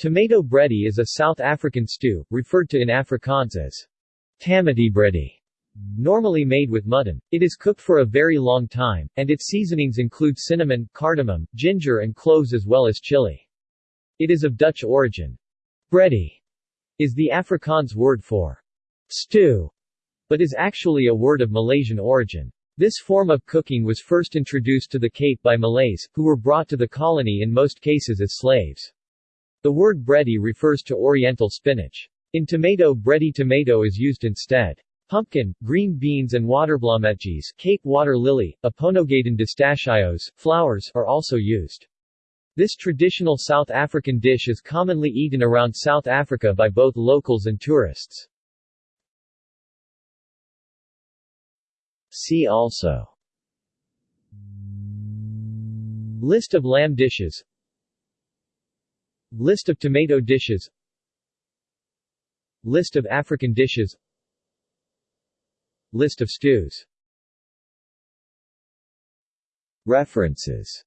Tomato bredie is a South African stew, referred to in Afrikaans as tamati bredie, normally made with mutton. It is cooked for a very long time, and its seasonings include cinnamon, cardamom, ginger and cloves as well as chili. It is of Dutch origin. Bredie is the Afrikaans word for stew, but is actually a word of Malaysian origin. This form of cooking was first introduced to the Cape by Malays, who were brought to the colony in most cases as slaves. The word bredie refers to oriental spinach. In tomato bredie tomato is used instead. Pumpkin, green beans and waterblometjes Cape water lily, Aponogeton distachyos, flowers are also used. This traditional South African dish is commonly eaten around South Africa by both locals and tourists. See also List of lamb dishes List of tomato dishes. List of African dishes. List of stews. References